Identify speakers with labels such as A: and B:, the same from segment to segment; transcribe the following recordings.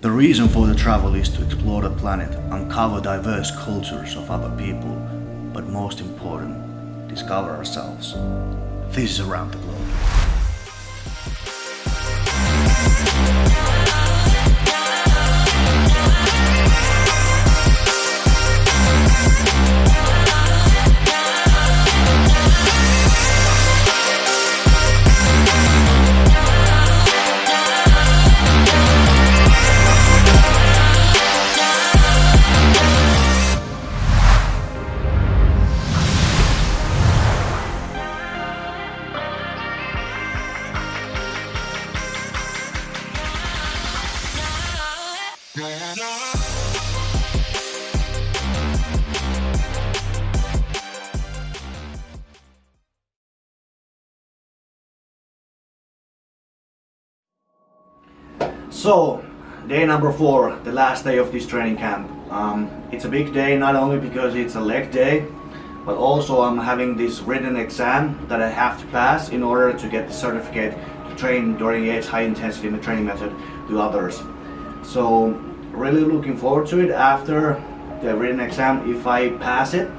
A: The reason for the travel is to explore the planet, uncover diverse cultures of other people, but most important, discover ourselves. This is Around the Globe. So, day number four, the last day of this training camp. Um, it's a big day not only because it's a leg day, but also I'm having this written exam that I have to pass in order to get the certificate to train Dorian's high intensity in the training method to others. So, really looking forward to it after the written exam. If I pass it,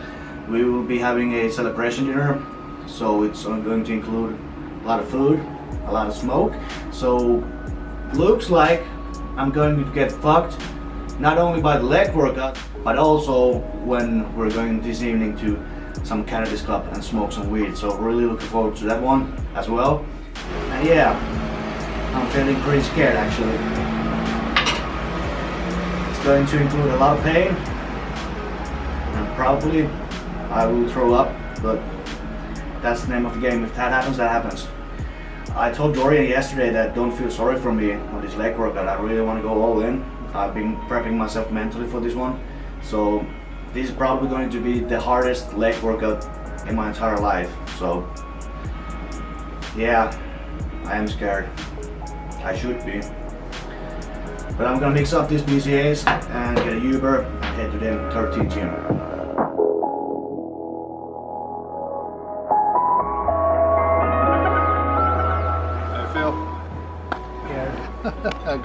A: we will be having a celebration dinner. So it's going to include a lot of food, a lot of smoke. So looks like I'm going to get fucked not only by the leg workout but also when we're going this evening to some cannabis club and smoke some weed. So really looking forward to that one as well. And yeah I'm feeling pretty scared actually. It's going to include a lot of pain and probably I will throw up but that's the name of the game. If that happens that happens I told Dorian yesterday that don't feel sorry for me on this leg workout. I really want to go all in. I've been prepping myself mentally for this one. So this is probably going to be the hardest leg workout in my entire life. So yeah, I am scared. I should be. But I'm gonna mix up these BCAAs and get a Uber and head to the 13 gym.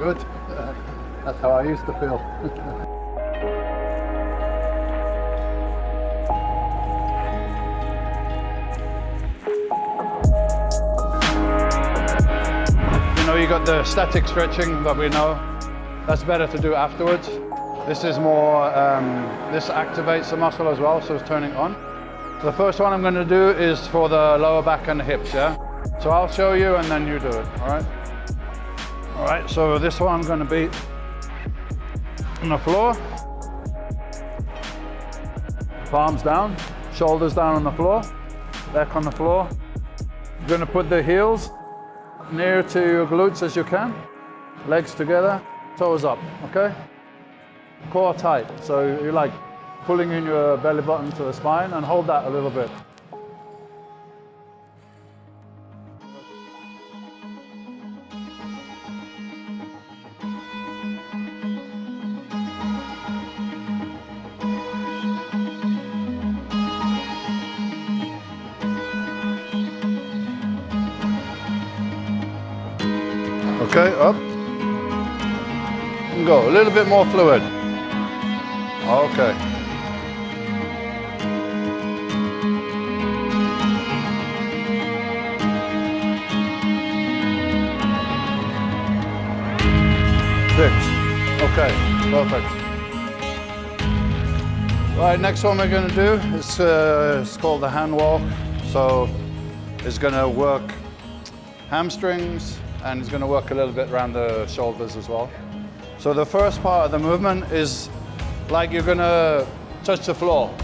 B: Good. That's how I used to feel. you know, you got the static stretching that we know. That's better to do afterwards. This is more, um, this activates the muscle as well, so it's turning on. The first one I'm going to do is for the lower back and the hips, yeah? So I'll show you and then you do it, all right? Right, so this one I'm gonna be on the floor. Palms down, shoulders down on the floor, back on the floor. You're gonna put the heels near to your glutes as you can. Legs together, toes up, okay? Core tight, so you're like pulling in your belly button to the spine and hold that a little bit. Little bit more fluid. Okay. Six. Okay, perfect. Right, next one we're going to do is uh, it's called the hand walk. So it's going to work hamstrings, and it's going to work a little bit around the shoulders as well. So the first part of the movement is like you're to touch the floor.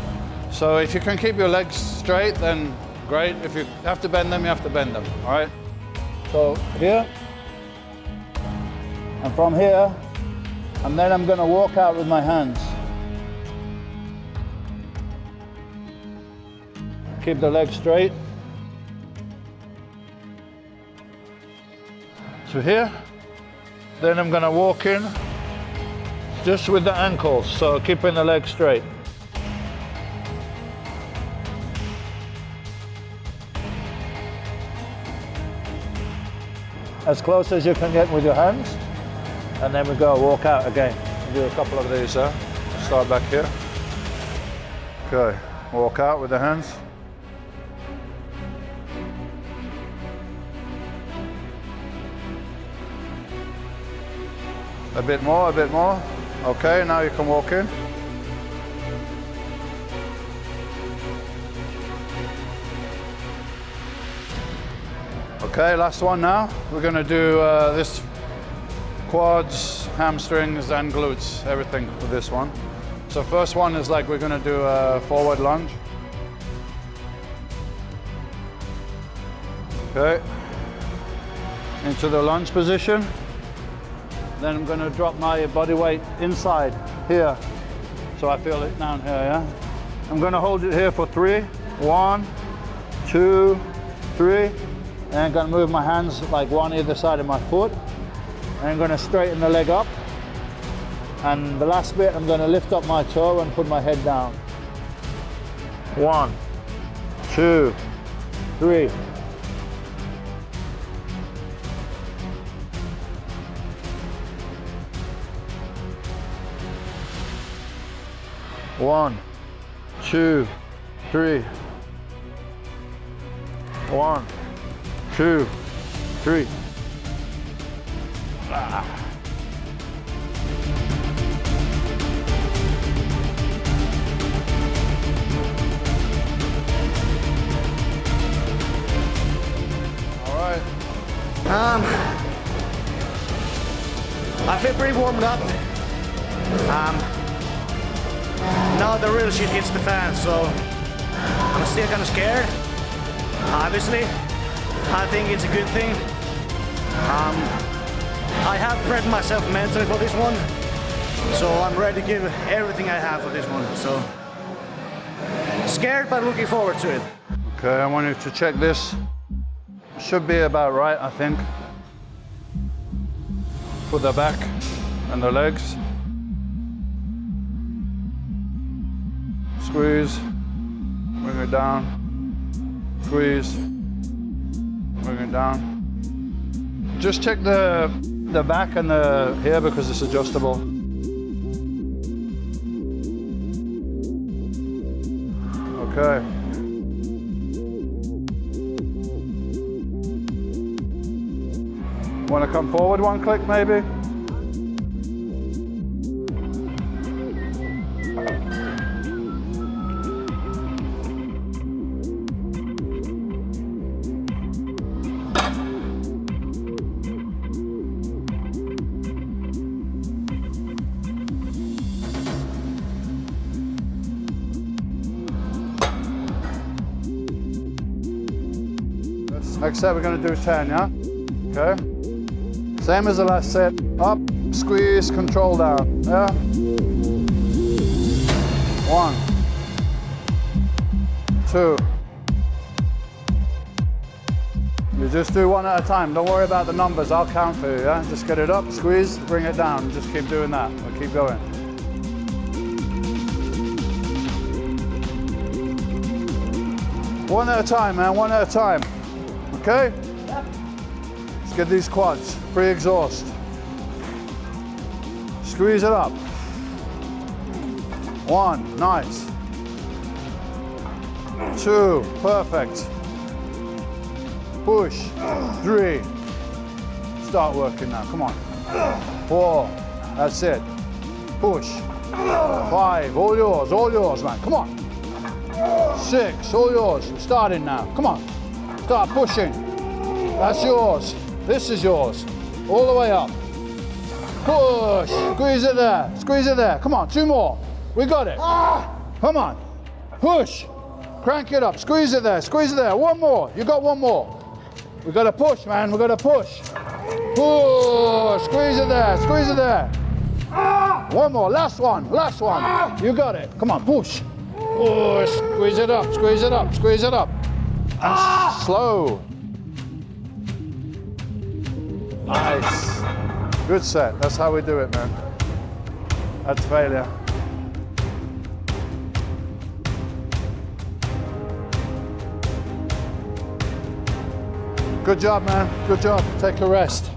B: So if you can keep your legs straight, then great. If you have to bend them, you have to bend them, all right? So here, and from here, and then I'm to walk out with my hands. Keep the legs straight. to here. Then I'm gonna walk in just with the ankles, so keeping the legs straight. As close as you can get with your hands. and then we go walk out again. Do a couple of these, huh? Start back here. Okay, walk out with the hands. A bit more, a bit more. Okay, now you can walk in. Okay, last one now. We're gonna do uh, this quads, hamstrings, and glutes, everything for this one. So first one is like we're gonna do a forward lunge. Okay, into the lunge position. Then I'm gonna drop my body weight inside here. So I feel it down here, yeah? I'm gonna hold it here for three. One, two, three. And I'm gonna move my hands like one either side of my foot. And I'm gonna straighten the leg up. And the last bit, I'm gonna lift up my toe and put my head down. One, two, three. One, two, three. One, two, three. Ah.
A: Um, I feel pretty warmed up. Um, now the real shit hits the fan, so I'm still kind of scared. Obviously, I think it's a good thing. Um, I have prepped myself mentally for this one, so I'm ready to give everything I have for this one. So scared, but looking forward to it.
B: Okay, I wanted to check this. Should be about right, I think. For the back and the legs. Squeeze, bring it down. Squeeze, bring it down. Just check the the back and the here because it's adjustable. Okay. Want to come forward one click maybe? Set we're going to do 10, yeah? Okay. Same as the last set. Up, squeeze, control down. Yeah? One. Two. You just do one at a time. Don't worry about the numbers. I'll count for you, yeah? Just get it up, squeeze, bring it down. Just keep doing that. We'll keep going. One at a time, man. One at a time. Okay? Let's get these quads. Pre-exhaust. Squeeze it up. One, nice. Two, perfect. Push. Three. Start working now, come on. Four, that's it. Push. Five, all yours, all yours, man, come on. Six, all yours, starting now, come on. Start pushing. That's yours. This is yours. All the way up. Push. Squeeze it there. Squeeze it there. Come on, two more. We got it. Come on. Push. Crank it up. Squeeze it there. Squeeze it there. One more. You got one more. We got to push, man. We got to push. Push. Squeeze it there. Squeeze it there. One more. Last one. Last one. You got it. Come on. Push. Push. Squeeze it up. Squeeze it up. Squeeze it up. And slow. Nice. Good set. That's how we do it, man. That's failure. Good job, man. Good job. Take a rest.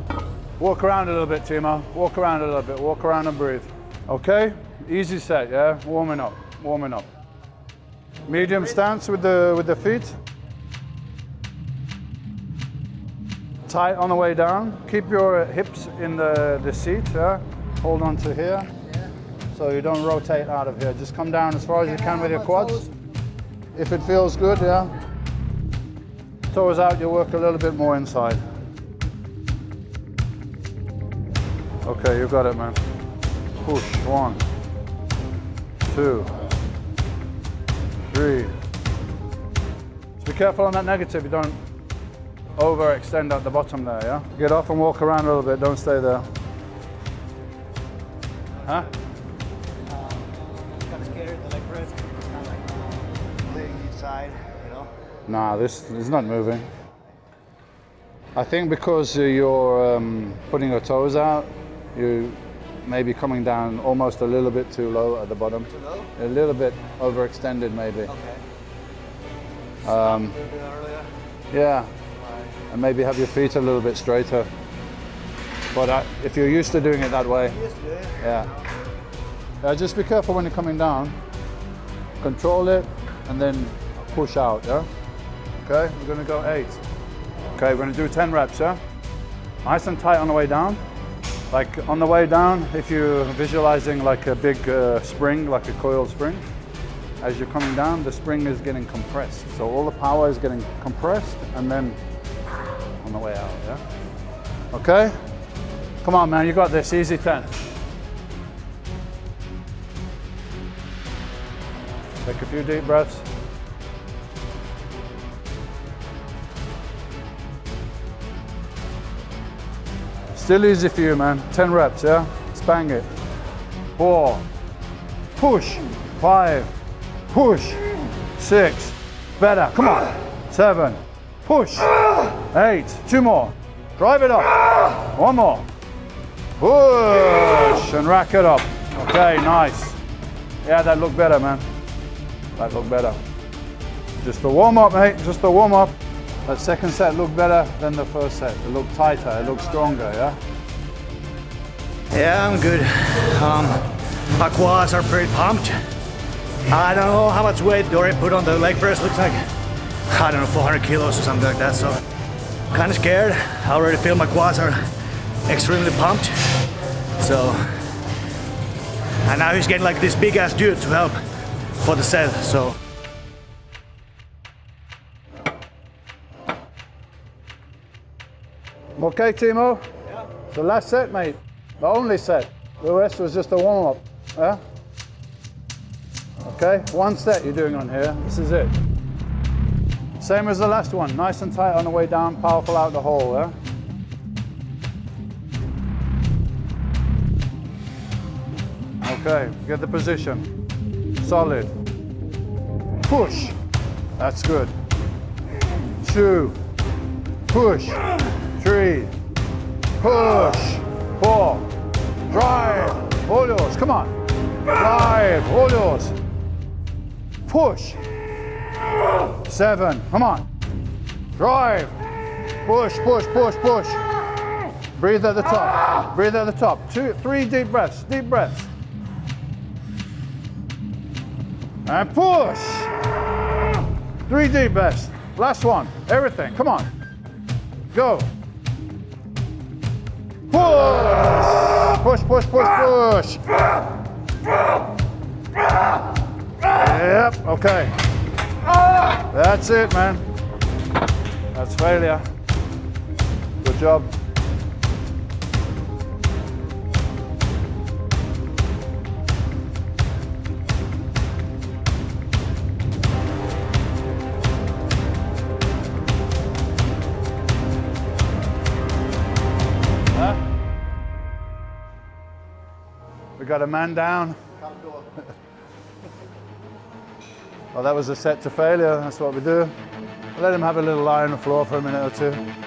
B: Walk around a little bit, Timo. Walk around a little bit. Walk around and breathe. Okay? Easy set, yeah? Warming up, warming up. Medium stance with the, with the feet. Tight on the way down. Keep your hips in the, the seat, yeah? Hold on to here. Yeah. So you don't rotate out of here. Just come down as far as you can with your quads. If it feels good, yeah. Toes out, You'll work a little bit more inside. Okay, you got it, man. Push, one, two, three. Be careful on that negative, you don't overextend at the bottom there, yeah? Get off and walk around a little bit, don't stay there. Huh?
A: Kind of scared the leg press. It's kind of like laying each side, you know.
B: Nah, this is not moving. I think because you're um, putting your toes out, you may be coming down almost a little bit too low at the bottom.
A: Too low?
B: A little bit overextended maybe.
A: Okay.
B: Um,
A: A little bit earlier.
B: yeah. And maybe have your feet a little bit straighter. But uh, if you're used to doing it that way,
A: yeah.
B: yeah. Yeah, just be careful when you're coming down. Control it and then push out, yeah? Okay, we're gonna go eight. Okay, we're gonna do 10 reps, yeah? Nice and tight on the way down. Like on the way down, if you're visualizing like a big uh, spring, like a coiled spring, as you're coming down, the spring is getting compressed. So all the power is getting compressed and then on the way out, yeah? Okay? Come on, man, you got this, easy 10. Take a few deep breaths. Still easy for you, man. 10 reps, yeah? Let's bang it. Four. Push. Five. Push. Six. Better. Come on. Seven. Push. Eight. Two more. Drive it up. One more. Push. And rack it up. Okay, nice. Yeah, that looked better, man. That looked better. Just a warm up, mate. Just a warm up. That second set looked better than the first set. It looked tighter. It looked stronger, yeah?
A: Yeah, I'm good. Um, my quads are pretty pumped. I don't know how much weight Dory put on the leg press. Looks like, I don't know, 400 kilos or something like that. So, kind of scared. I already feel my quads are extremely pumped. So, and now he's getting like this big ass dude to help for the set. So,
B: Okay, Timo?
A: yeah.
B: The last set, mate. The only set. The rest was just a warm up. Yeah? Okay, one set you're doing on here. This is it. Same as the last one. Nice and tight on the way down, powerful out the hole. Yeah? Okay, get the position. Solid. Push. That's good. Two. Push. Three. Push. Four. Drive. All yours. Come on. Drive. All yours. Push. Seven. Come on. Drive. Push, push, push, push. Breathe at the top. Breathe at the top. Two, three deep breaths. Deep breaths. And push. Three deep breaths. Last one. Everything. Come on. Go. Push. Push, push, push, push. Yep, okay. That's it, man. That's failure. Good job. We got a man down. Well, that was a set to failure. That's what we do. Let him have a little lie on the floor for a minute or two.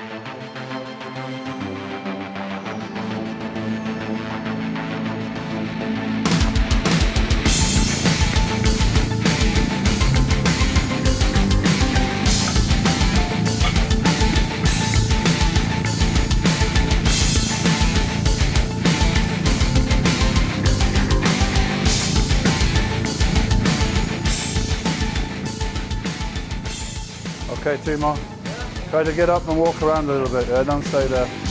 B: Try to get up and walk around a little bit. Yeah, don't stay there.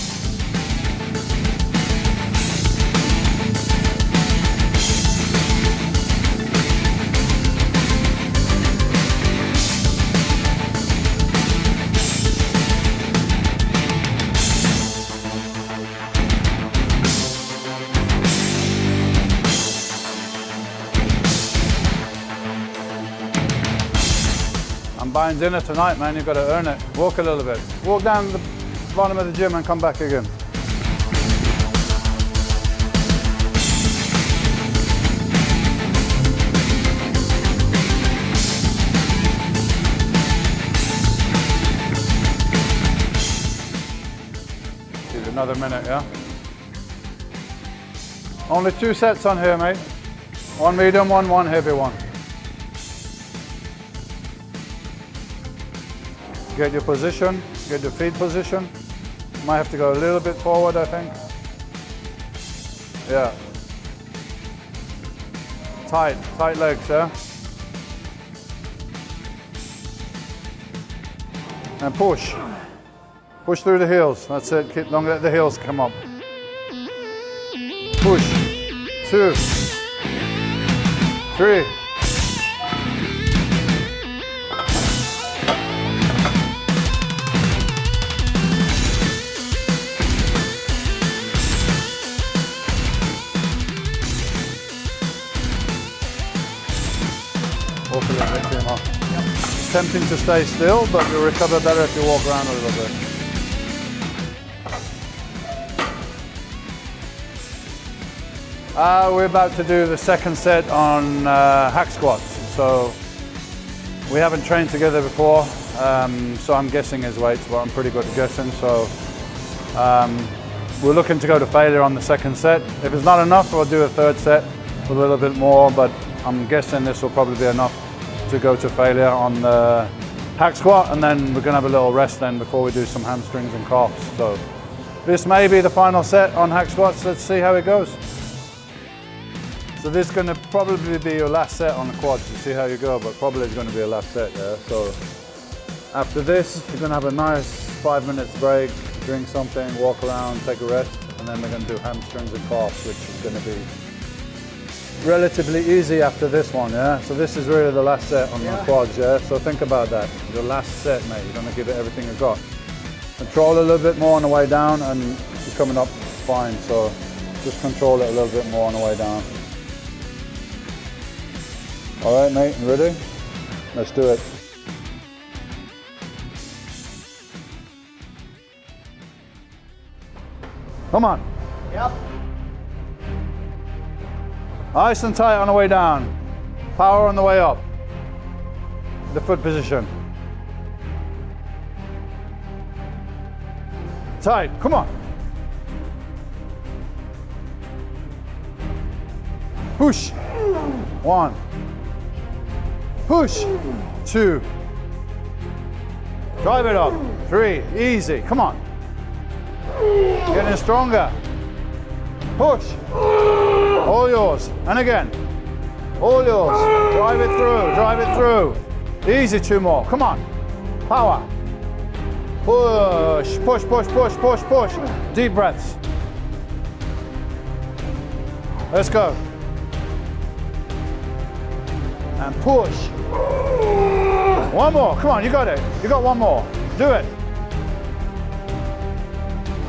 B: I'm buying dinner tonight, man. You've got to earn it. Walk a little bit. Walk down the bottom of the gym and come back again. Give another minute, yeah? Only two sets on here, mate. One medium one, one heavy one. Get your position, get your feet position. Might have to go a little bit forward, I think. Yeah. Tight, tight legs, yeah? And push. Push through the heels. That's it. Keep, don't let the heels come up. Push. Two. Three. To stay still, but you'll recover better if you walk around a little bit. Uh, we're about to do the second set on uh, hack squats. So we haven't trained together before, um, so I'm guessing his weights, but I'm pretty good at guessing. So um, we're looking to go to failure on the second set. If it's not enough, we'll do a third set with a little bit more, but I'm guessing this will probably be enough to go to failure on the hack squat, and then we're gonna have a little rest then before we do some hamstrings and calves. So this may be the final set on hack squats. Let's see how it goes. So this is going to probably be your last set on the quads to see how you go, but probably it's going to be your last set there. So after this, you're going to have a nice five minutes break, drink something, walk around, take a rest, and then we're going to do hamstrings and calves, which is going to be relatively easy after this one, yeah? So this is really the last set on the quads, yeah? So think about that. The last set, mate. You're going to give it everything you've got. Control a little bit more on the way down, and you're coming up fine. So just control it a little bit more on the way down. All right, mate, you ready? Let's do it. Come on.
A: Yep.
B: Nice and tight on the way down. Power on the way up. The foot position. Tight, come on. Push. One. Push. Two. Drive it up. Three. Easy. Come on. Getting stronger. Push. All yours. And again. All yours. Drive it through. Drive it through. Easy. Two more. Come on. Power. Push. Push, push, push, push, push. Deep breaths. Let's go. And push. One more. Come on, you got it. You got one more. Do it.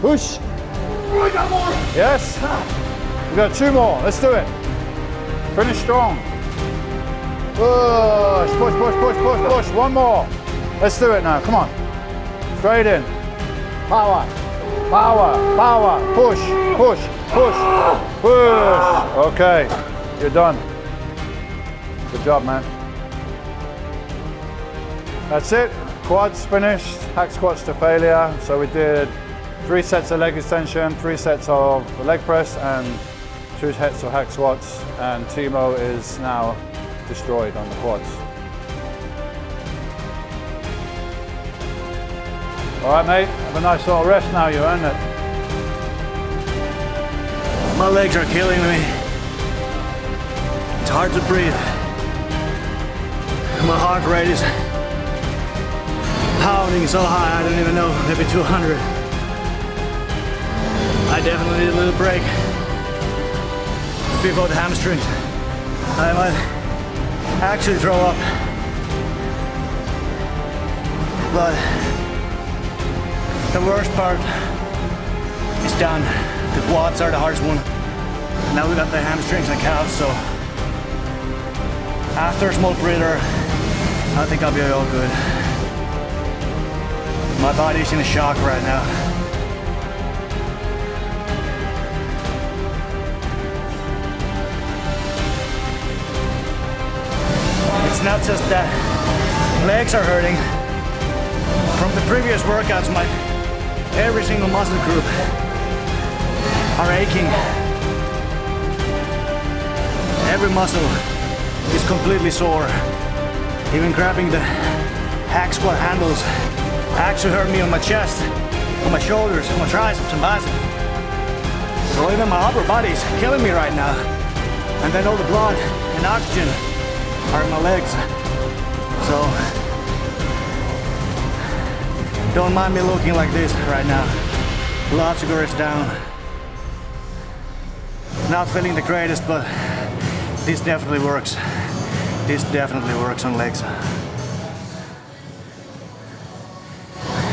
B: Push.
A: Oh, I got more.
B: Yes. You got two more. Let's do it. Finish strong. Push, push, push, push, push, push. One more. Let's do it now. Come on. Straight in. Power. Power. Power. Push. Push. Push. Push. Okay. You're done. Good job, man. That's it. Quads finished. Hack squats to failure. So we did three sets of leg extension, three sets of leg press, and two sets of hack squats. And Timo is now destroyed on the quads. All right, mate. Have a nice little rest now. You earned it.
A: My legs are killing me. It's hard to breathe. My heart rate is pounding so high I don't even know, maybe 200. I definitely need a little break before the hamstrings. I might actually throw up. But the worst part is done. The quads are the hardest one. Now we got the hamstrings and calves, so after a small breather, I think I'll be all good. My body's in a shock right now. Not just that legs are hurting. From the previous workouts, my every single muscle group are aching. Every muscle is completely sore. Even grabbing the hack squat handles actually hurt me on my chest, on my shoulders, on my triceps and biceps. So even my upper body is killing me right now. And then all the blood and oxygen are my legs. So don't mind me looking like this right now. Blood sugar is down. Not feeling the greatest, but this definitely works. This definitely works on legs.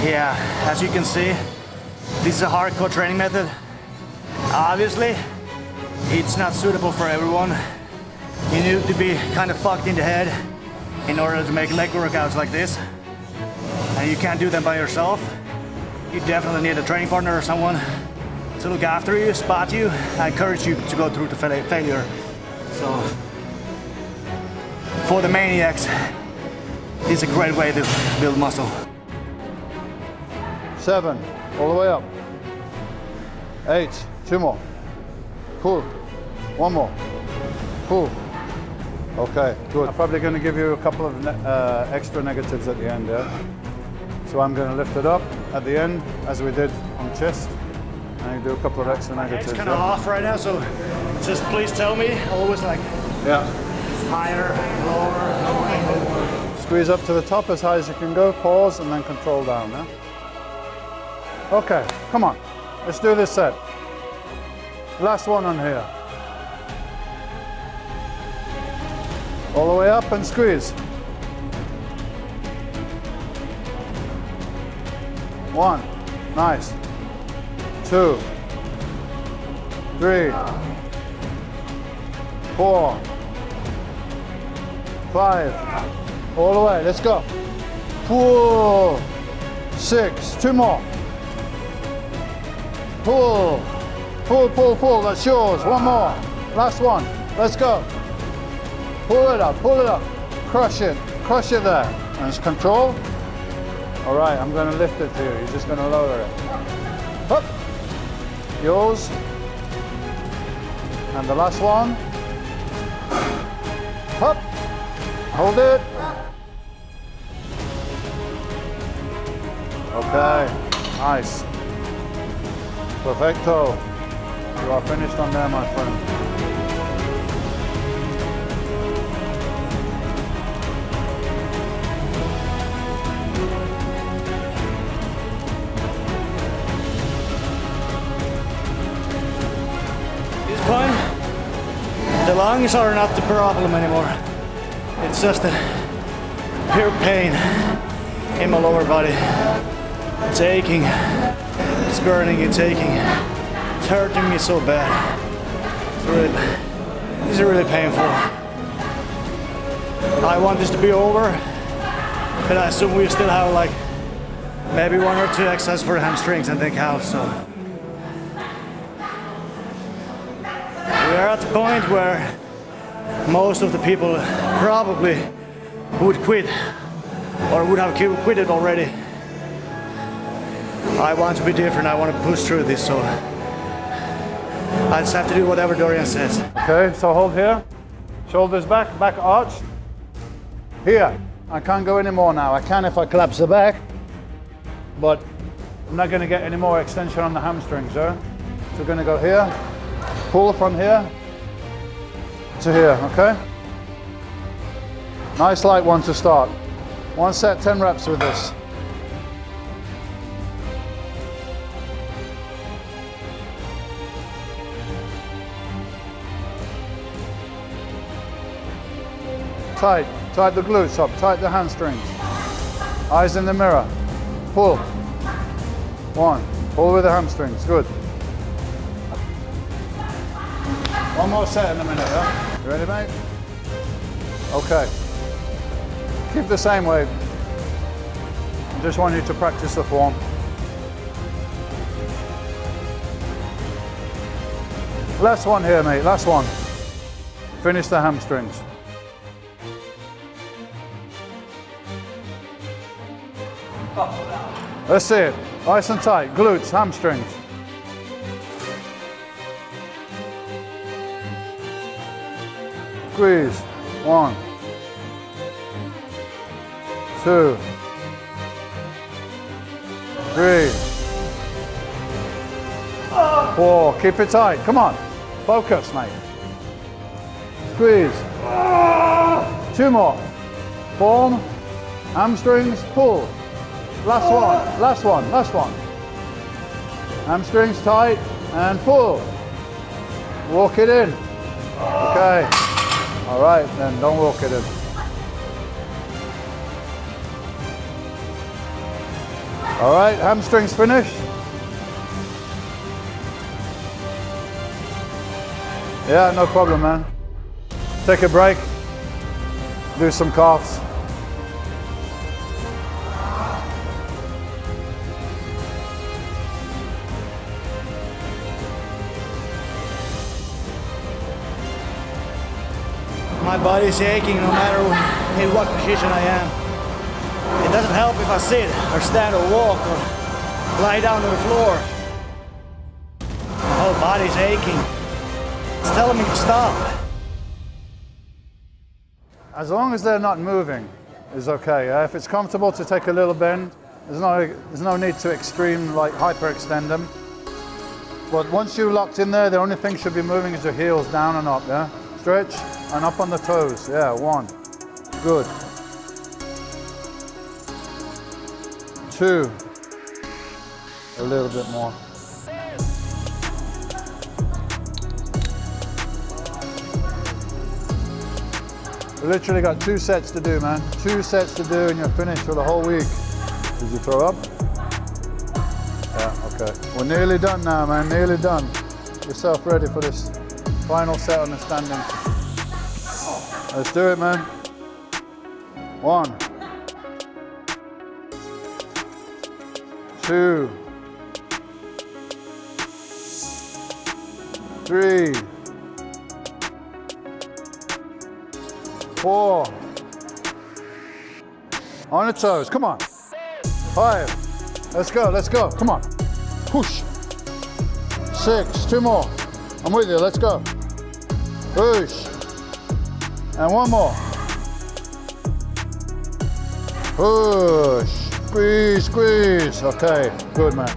A: Yeah, as you can see, this is a hardcore training method. Obviously, it's not suitable for everyone. You need to be kind of fucked in the head in order to make leg workouts like this. And you can't do them by yourself. You definitely need a training partner or someone to look after you, spot you, encourage you to go through the failure. So, for the maniacs, is a great way to build muscle.
B: Seven, all the way up. Eight, two more. Cool. one more. Pull. Okay, good. I'm probably going to give you a couple of uh, extra negatives at the end there. So I'm going to lift it up at the end, as we did on chest. And do a couple of extra negatives.
A: It's kind of off right now, so just please tell me. Always like
B: yeah.
A: higher, lower.
B: Squeeze up to the top as high as you can go, pause, and then control down. Yeah? Okay, come on. Let's do this set. Last one on here. All the way up and squeeze. One, nice. Two, three, four, five. All the way, let's go. Pull, six, two more. Pull, pull, pull, pull, that's yours. One more, last one, let's go. Pull it up, pull it up, crush it, crush it there. And it's control. All right, I'm gonna lift it to you. You're just gonna lower it. Up, yours. And the last one. Up, hold it. Okay, nice. Perfecto. You are finished on there, my friend.
A: Lungs are not the problem anymore. It's just a pure pain in my lower body. It's aching. It's burning, it's aching. It's hurting me so bad. It's really, is really painful. I want this to be over, but I assume we still have like maybe one or two exercises for hamstrings and then calves, so. We are at the point where most of the people probably would quit or would have quit it already. I want to be different. I want to push through this. So I just have to do whatever Dorian says.
B: Okay, so hold here. Shoulders back, back arched. Here. I can't go any more now. I can if I collapse the back, but I'm not going to get any more extension on the hamstrings, sir. So we're going to go here, Pull from here to here, okay? Nice light one to start. One set, 10 reps with this. Tight, tight the glutes up, tight the hamstrings. Eyes in the mirror, pull. One, pull with the hamstrings, good. One more set in a minute, yeah? You ready, mate? Okay. Keep the same weight. I just want you to practice the form. Last one here, mate. Last one. Finish the hamstrings. That's it. Nice and tight. Glutes, hamstrings. Squeeze. One. Two. Three. Four. Keep it tight. Come on. Focus, mate. Squeeze. Two more. Form. Hamstrings. Pull. Last one. Last one. Last one. Hamstrings tight and pull. Walk it in. Okay. All right, then don't walk it in. All right, hamstrings finished. Yeah, no problem, man. Take a break. Do some calves.
A: My body's aching no matter in what position I am. It doesn't help if I sit or stand or walk or lie down on the floor. My whole body's aching. It's telling me to stop.
B: As long as they're not moving, is okay. If it's comfortable to take a little bend, there's no, there's no need to extreme, like hyperextend them. But once you're locked in there, the only thing should be moving is your heels down and up, yeah? Stretch and up on the toes, yeah, one. Good. Two. A little bit more. You literally got two sets to do, man. Two sets to do and you're finished for the whole week. Did you throw up? Yeah, okay. We're nearly done now, man, nearly done. Yourself ready for this final set on the standing. Let's do it, man. One. Two. Three. Four. On the toes, come on. Five. Let's go, let's go, come on. Push. Six, two more. I'm with you, let's go. Push. And one more. Push. Squeeze, squeeze. Okay, good man.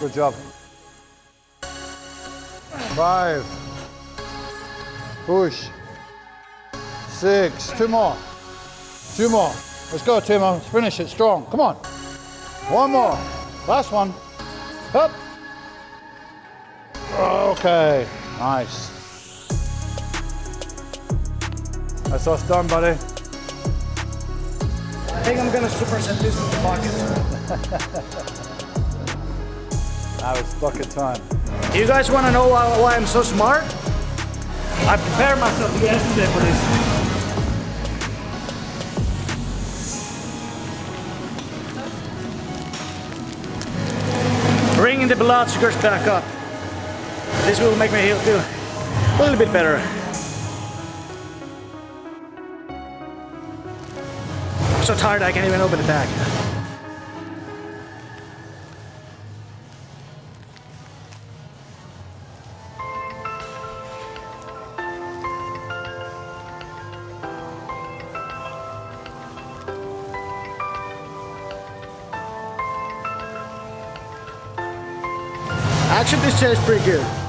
B: Good job. Five. Push. Six. Two more. Two more. Let's go, Timo. Let's finish it strong. Come on. One more. Last one. Up. Okay. Nice. That's us done, buddy.
A: I think I'm gonna superset this with the bucket.
B: Now it's bucket time.
A: You guys wanna know why, why I'm so smart? I prepared myself yesterday for this. Bringing the blood sugars back up. This will make me feel a little bit better. I'm so tired I can't even open the bag. Actually, this tastes pretty good.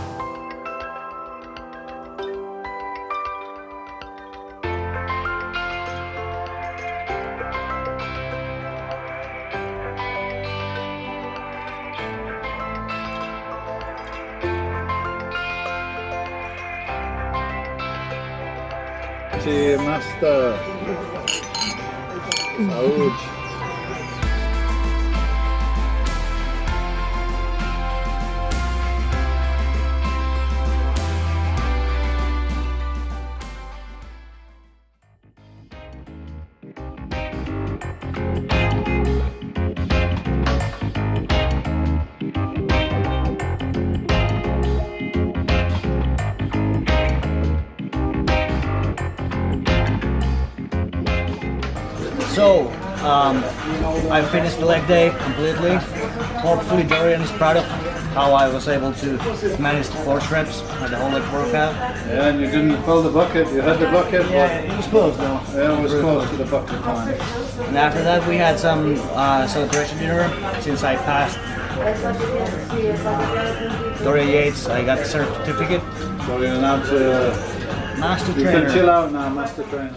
B: você, Master.
A: Saúde. Day completely. Hopefully Dorian is proud of how I was able to manage the force reps and the whole leg workout.
B: Yeah, and you didn't fill the bucket. You had the bucket.
A: Yeah, it was close though.
B: Yeah, it was close to the bucket line.
A: And after that we had some uh, celebration dinner since I passed Dorian Yates. I got the certificate.
B: So you're now to,
A: Master
B: you
A: trainer.
B: can chill out now, master trainer.